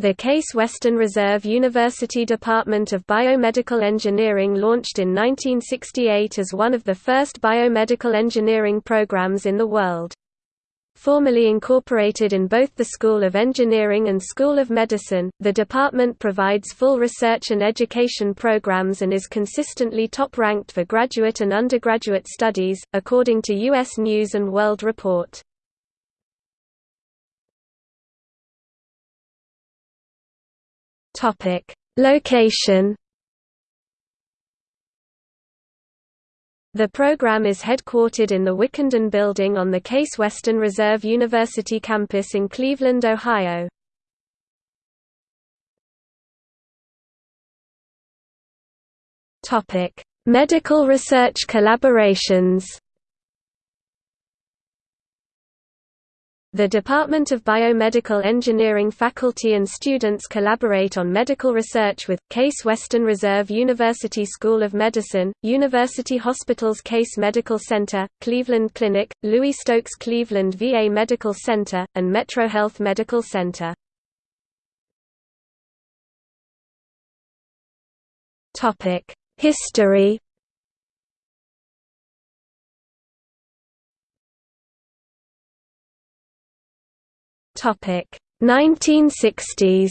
The Case Western Reserve University Department of Biomedical Engineering launched in 1968 as one of the first biomedical engineering programs in the world. Formally incorporated in both the School of Engineering and School of Medicine, the department provides full research and education programs and is consistently top-ranked for graduate and undergraduate studies, according to U.S. News & World Report. Location. The program is headquartered in the Wickenden Building on the Case Western Reserve University campus in Cleveland, Ohio. Topic: Medical research collaborations The Department of Biomedical Engineering faculty and students collaborate on medical research with, Case Western Reserve University School of Medicine, University Hospitals Case Medical Center, Cleveland Clinic, Louis Stokes Cleveland VA Medical Center, and MetroHealth Medical Center. History Topic 1960s.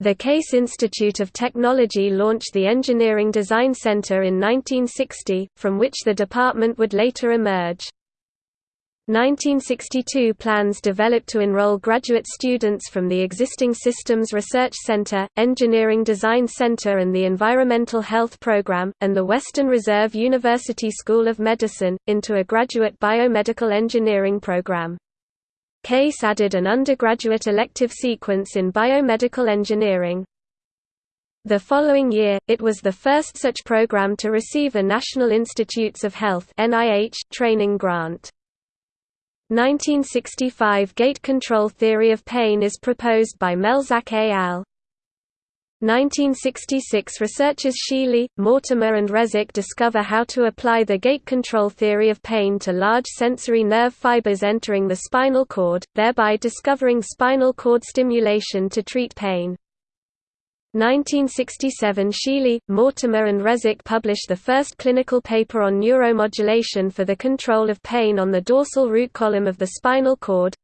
The Case Institute of Technology launched the Engineering Design Center in 1960, from which the department would later emerge. 1962 plans developed to enroll graduate students from the existing Systems Research Center, Engineering Design Center and the Environmental Health Program, and the Western Reserve University School of Medicine, into a graduate biomedical engineering program. Case added an undergraduate elective sequence in biomedical engineering. The following year, it was the first such program to receive a National Institutes of Health training grant. 1965 gate control theory of pain is proposed by Melzack et al. 1966 researchers Shealy, Mortimer and Reswick discover how to apply the gate control theory of pain to large sensory nerve fibers entering the spinal cord, thereby discovering spinal cord stimulation to treat pain. 1967 Shealy, Mortimer and Reswick published the first clinical paper on neuromodulation for the control of pain on the dorsal root column of the spinal cord.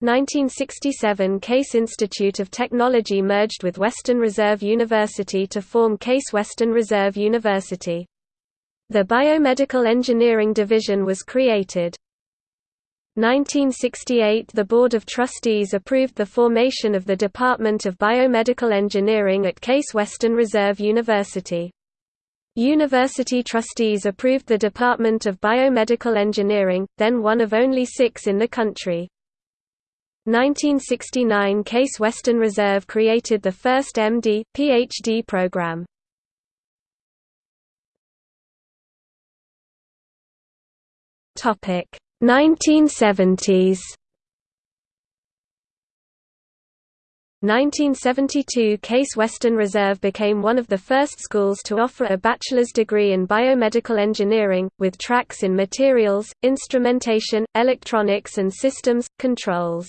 1967 Case Institute of Technology merged with Western Reserve University to form Case Western Reserve University. The Biomedical Engineering Division was created. 1968 – The Board of Trustees approved the formation of the Department of Biomedical Engineering at Case Western Reserve University. University trustees approved the Department of Biomedical Engineering, then one of only six in the country. 1969 Case Western Reserve created the first MD, PhD program. Topic 1970s 1972 Case Western Reserve became one of the first schools to offer a bachelor's degree in biomedical engineering, with tracks in materials, instrumentation, electronics and systems, controls.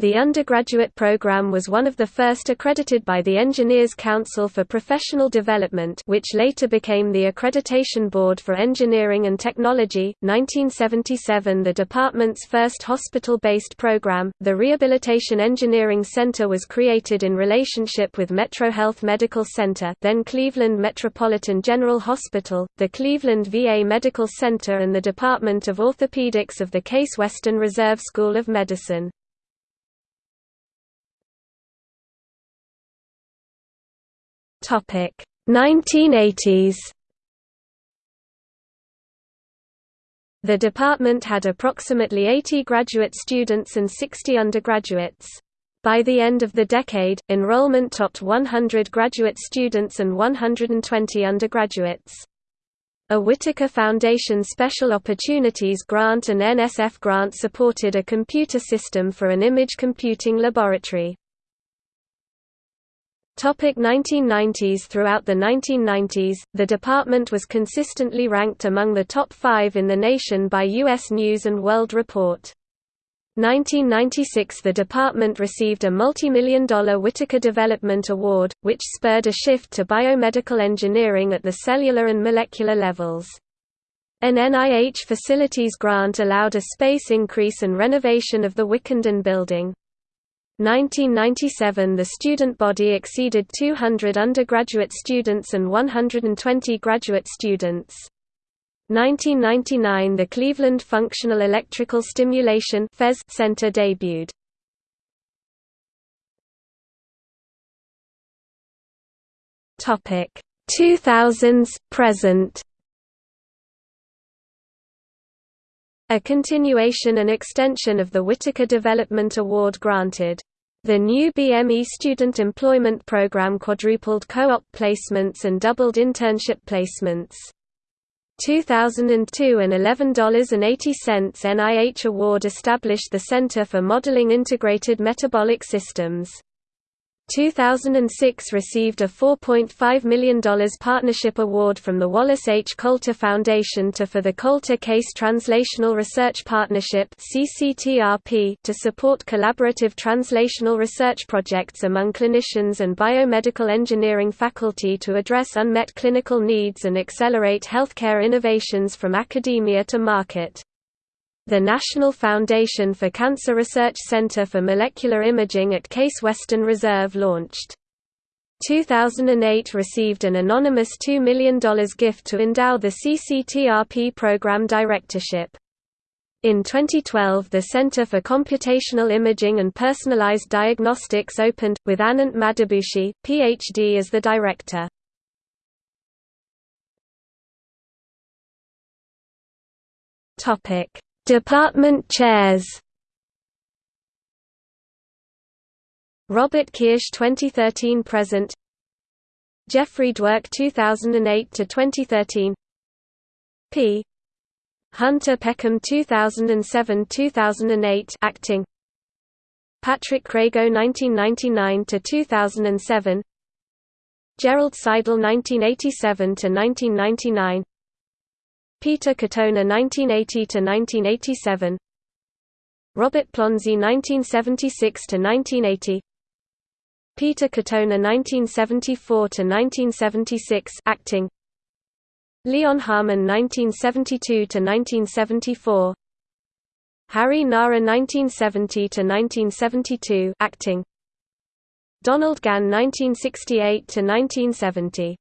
The undergraduate program was one of the first accredited by the Engineers Council for Professional Development which later became the Accreditation Board for Engineering and Technology. 1977 The department's first hospital-based program, the Rehabilitation Engineering Center was created in relationship with MetroHealth Medical Center then Cleveland Metropolitan General Hospital, the Cleveland VA Medical Center and the Department of Orthopedics of the Case Western Reserve School of Medicine. Topic 1980s. The department had approximately 80 graduate students and 60 undergraduates. By the end of the decade, enrollment topped 100 graduate students and 120 undergraduates. A Whitaker Foundation Special Opportunities Grant and NSF grant supported a computer system for an image computing laboratory. Topic 1990s Throughout the 1990s, the department was consistently ranked among the top five in the nation by U.S. News & World Report. 1996 the department received a multi-million dollar Whitaker Development Award, which spurred a shift to biomedical engineering at the cellular and molecular levels. An NIH facilities grant allowed a space increase and renovation of the Wickenden building. 1997 The student body exceeded 200 undergraduate students and 120 graduate students. 1999 the Cleveland Functional Electrical Stimulation Center debuted. Topic 2000s present A continuation and extension of the Whitaker Development Award granted. The new BME student employment program quadrupled co-op placements and doubled internship placements. 2002 an $11.80 NIH award established the Center for Modeling Integrated Metabolic Systems. 2006 received a $4.5 million partnership award from the Wallace H. Coulter Foundation to for the Coulter Case Translational Research Partnership to support collaborative translational research projects among clinicians and biomedical engineering faculty to address unmet clinical needs and accelerate healthcare innovations from academia to market. The National Foundation for Cancer Research Center for Molecular Imaging at Case Western Reserve launched. 2008 received an anonymous $2 million gift to endow the CCTRP program directorship. In 2012 the Center for Computational Imaging and Personalized Diagnostics opened, with Anant Madabhushi, Ph.D. as the director. Topic Department chairs. Robert Kirsch 2013 present. Jeffrey Duerk 2008 to 2013 P. Hunter Peckham 2007-2008 acting. Patrick Crago 1999 to 2007 Gerald Saidel 1987 to 1999 Peter Katona 1980–1987 Robert Plonsey 1976–1980 Peter Katona 1974–1976 acting. Leon Harmon 1972–1974 Harry Nara 1970–1972 acting. Donald Gann 1968–1970